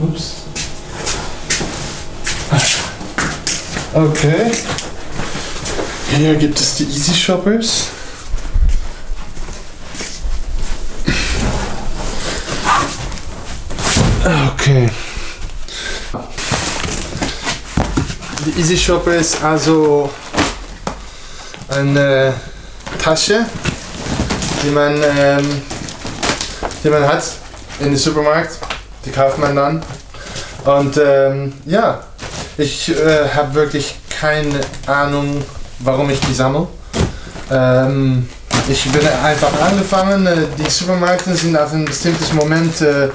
Ups. Okay. Hier gibt es die Easy Shoppers. Okay. Die Easy Shopper ist also eine Tasche, die man, ähm, die man hat in den Supermarkt. Die kauft man dann. Und ähm, ja, ich äh, habe wirklich keine Ahnung, warum ich die sammle. Ähm, ich bin einfach angefangen, äh, die Supermärkte sind auf ein bestimmtes Moment äh,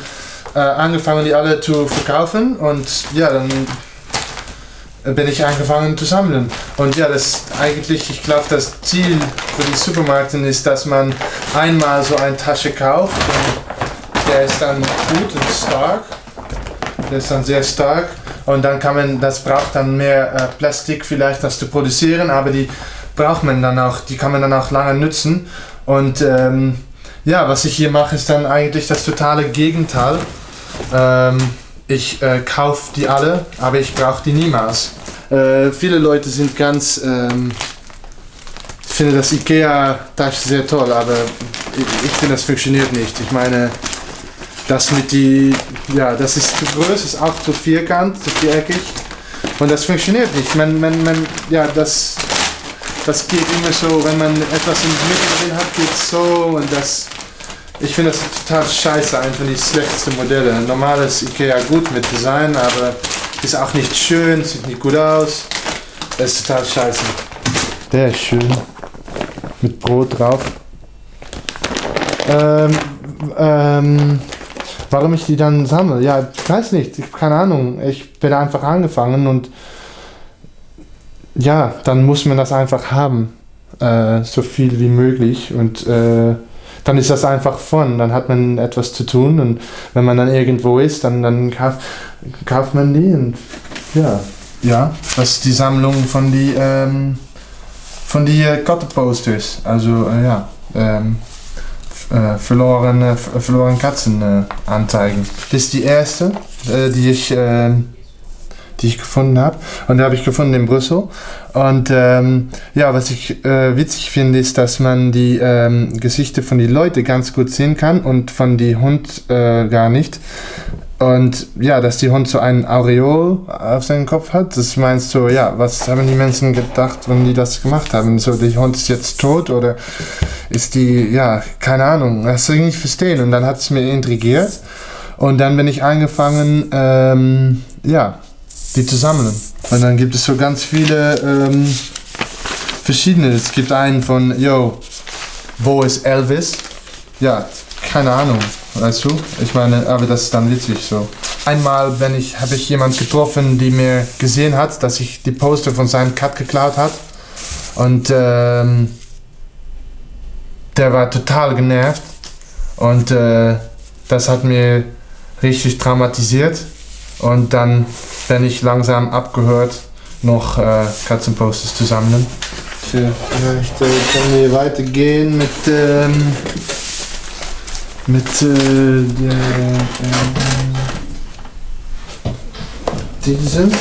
äh, angefangen, die alle zu verkaufen und ja, dann bin ich angefangen zu sammeln. Und ja, das eigentlich, ich glaube, das Ziel für die Supermärkte ist, dass man einmal so eine Tasche kauft der ist dann gut und stark. Der ist dann sehr stark und dann kann man, das braucht dann mehr äh, Plastik vielleicht, das zu produzieren, aber die braucht man dann auch, die kann man dann auch lange nutzen. Und ähm, ja, was ich hier mache, ist dann eigentlich das totale Gegenteil. Ähm, ich äh, kaufe die alle, aber ich brauche die niemals. Äh, viele Leute sind ganz, ähm, ich finde das Ikea-Tasche sehr toll, aber ich, ich finde, das funktioniert nicht. Ich meine, das mit die, ja, das ist zu groß, ist auch zu vierkant, zu viereckig und das funktioniert nicht. Man, man, man, ja, das, das geht immer so, wenn man etwas in der Mitte drin hat, geht so und das, ich finde das total scheiße, einfach die schlechteste Modelle. Normales Ikea gut mit Design, aber ist auch nicht schön, sieht nicht gut aus. Das ist total scheiße. Der ist schön. Mit Brot drauf. Ähm, ähm, warum ich die dann sammle? Ja, ich weiß nicht, ich keine Ahnung. Ich bin einfach angefangen und ja, dann muss man das einfach haben. Äh, so viel wie möglich und äh, dann ist das einfach von, dann hat man etwas zu tun und wenn man dann irgendwo ist, dann, dann kauft, kauft man die und ja. Ja, das ist die Sammlung von die, ähm, von die äh, Kattenposters, also äh, ja, ähm, äh, verlorene, verloren Katzen äh, anzeigen. Das ist die erste, äh, die ich ähm, die ich gefunden habe. Und die habe ich gefunden in Brüssel. Und ähm, ja, was ich äh, witzig finde, ist, dass man die ähm, Gesichter von den Leuten ganz gut sehen kann und von die Hund äh, gar nicht. Und ja, dass die Hund so einen Aureol auf seinem Kopf hat, das meinst so, ja, was haben die Menschen gedacht, wenn die das gemacht haben? So, der Hund ist jetzt tot oder ist die, ja, keine Ahnung, das soll ich nicht verstehen. Und dann hat es mir intrigiert. Und dann bin ich angefangen, ähm, ja, die zu sammeln. Und dann gibt es so ganz viele ähm, verschiedene. Es gibt einen von, yo, wo ist Elvis? Ja, keine Ahnung, weißt du? Ich meine, aber das ist dann witzig so. Einmal, wenn ich, habe ich jemand getroffen, die mir gesehen hat, dass ich die Poster von seinem Cut geklaut hat. Und ähm, der war total genervt. Und äh, das hat mir richtig traumatisiert. Und dann bin ich langsam abgehört, noch äh, Katzenposters zu sammeln. Tja, vielleicht äh, können wir weitergehen mit, ähm, mit äh, der, äh, diesem.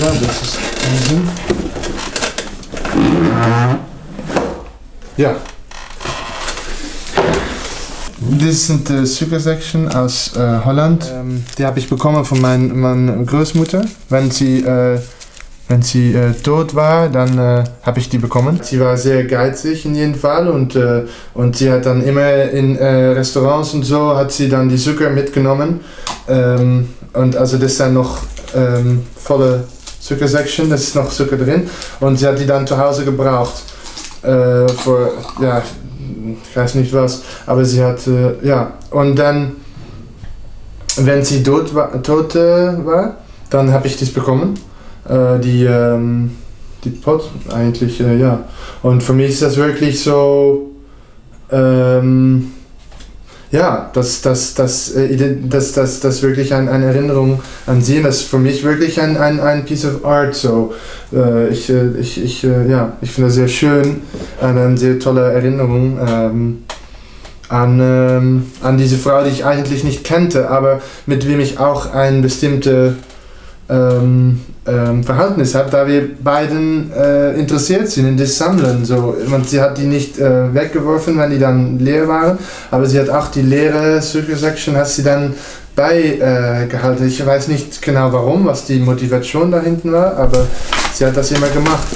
Ja, das ist diesem. Ja, das sind äh, Sugar Section aus äh, Holland. Ähm, die habe ich bekommen von mein, meiner Großmutter. Wenn sie, äh, wenn sie äh, tot war, dann äh, habe ich die bekommen. Sie war sehr geizig in jedem Fall und, äh, und sie hat dann immer in Restaurants und so hat sie dann die Zucker mitgenommen. Ähm, und also das ist dann noch ähm, volle Zucker Section, das ist noch Zucker drin. Und sie hat die dann zu Hause gebraucht. für, ja, ich weiß nicht was, aber sie hat, äh, ja, und dann, wenn sie tot war, tot, äh, war dann habe ich das bekommen, äh, die, ähm, die Pot eigentlich, äh, ja. Und für mich ist das wirklich so, ähm, ja, das, das, das, äh, das, das, das wirklich ein, eine Erinnerung an sie. Das ist für mich wirklich ein, ein, ein Piece of Art. So, äh, ich, äh, ich, ich, ja, ich finde das sehr schön, eine, eine sehr tolle Erinnerung. Ähm, an, ähm, an diese Frau, die ich eigentlich nicht kannte, aber mit wem ich auch ein bestimmtes ähm, ähm, Verhältnis habe, da wir beiden äh, interessiert sind in das Sammeln. So. Und sie hat die nicht äh, weggeworfen, wenn die dann leer waren, aber sie hat auch die leere Circle Section hat sie dann beigehalten. Äh, ich weiß nicht genau warum, was die Motivation da hinten war, aber sie hat das immer gemacht.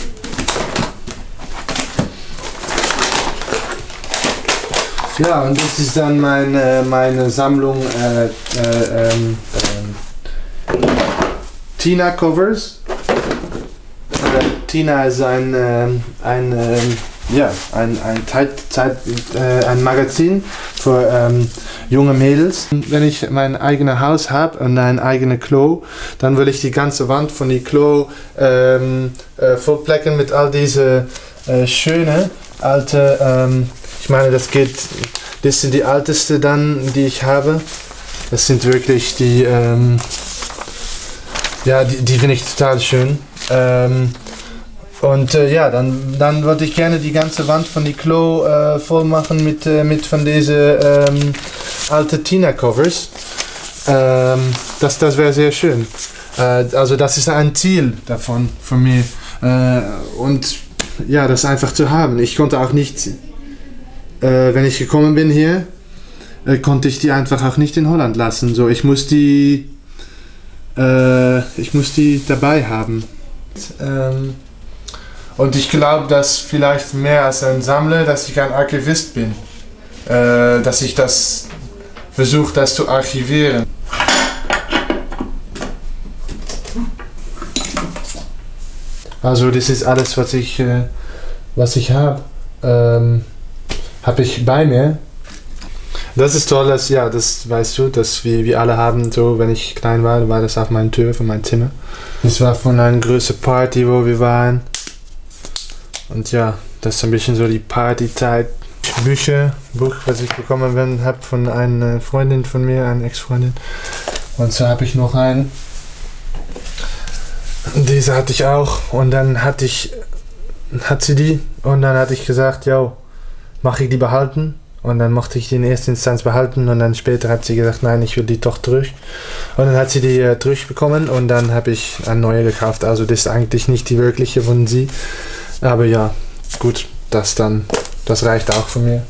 Ja, und das ist dann meine, meine Sammlung äh, äh, ähm, ähm, Tina Covers. Äh, Tina ist ein, ähm, ein, ähm, ja, ein, ein, Zeit, Zeit, äh, ein Magazin für ähm, junge Mädels. Wenn ich mein eigenes Haus habe und ein eigenes Klo, dann will ich die ganze Wand von die Klo ähm, äh, vollplecken mit all diese äh, schöne alte ähm, ich meine, das geht, das sind die älteste dann, die ich habe. Das sind wirklich die, ähm, ja, die, die finde ich total schön. Ähm, und äh, ja, dann, dann würde ich gerne die ganze Wand von die Klo äh, voll machen mit, äh, mit von diesen ähm, alten Tina-Covers. Ähm, das das wäre sehr schön. Äh, also das ist ein Ziel davon von mir. Äh, und ja, das einfach zu haben. Ich konnte auch nicht äh, wenn ich gekommen bin hier, konnte ich die einfach auch nicht in Holland lassen. So, ich muss die, äh, ich muss die dabei haben. Ähm, und ich glaube, dass vielleicht mehr als ein Sammler, dass ich ein Archivist bin. Äh, dass ich das versuche, das zu archivieren. Also das ist alles, was ich, äh, ich habe. Ähm, habe ich bei mir. Das ist toll, dass, ja, das weißt du, dass wir, wir alle haben, so, wenn ich klein war, war das auf meiner Tür von meinem Zimmer. Das war von einer größeren Party, wo wir waren. Und ja, das ist ein bisschen so die Partyzeit. Bücher, Buch, was ich bekommen habe von einer Freundin von mir, einer Ex-Freundin. Und so habe ich noch einen. Diese hatte ich auch. Und dann hatte ich, hat sie die. Und dann hatte ich gesagt, yo, mache ich die behalten. Und dann mochte ich die in erster Instanz behalten und dann später hat sie gesagt, nein, ich will die doch durch. Und dann hat sie die äh, durchbekommen und dann habe ich eine neue gekauft. Also das ist eigentlich nicht die wirkliche von sie. Aber ja, gut, das dann, das reicht auch von mir.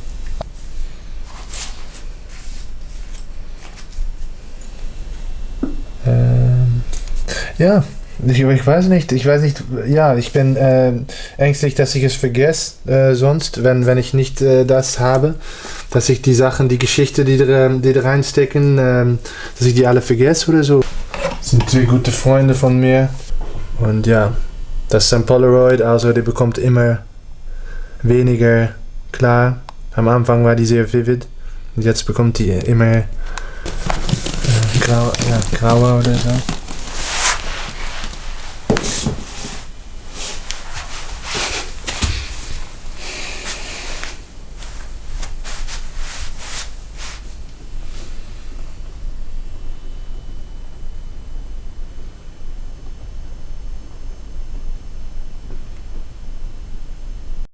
Ähm, ja, ich, ich, weiß nicht, ich weiß nicht, ja, ich bin äh, ängstlich, dass ich es vergesse, äh, sonst, wenn, wenn ich nicht äh, das habe, dass ich die Sachen, die Geschichte, die da, die da reinstecken, ähm, dass ich die alle vergesse oder so. Das sind zwei gute Freunde von mir und ja, das ist ein Polaroid, also die bekommt immer weniger klar. Am Anfang war die sehr vivid und jetzt bekommt die immer äh, grau, ja, grauer oder so.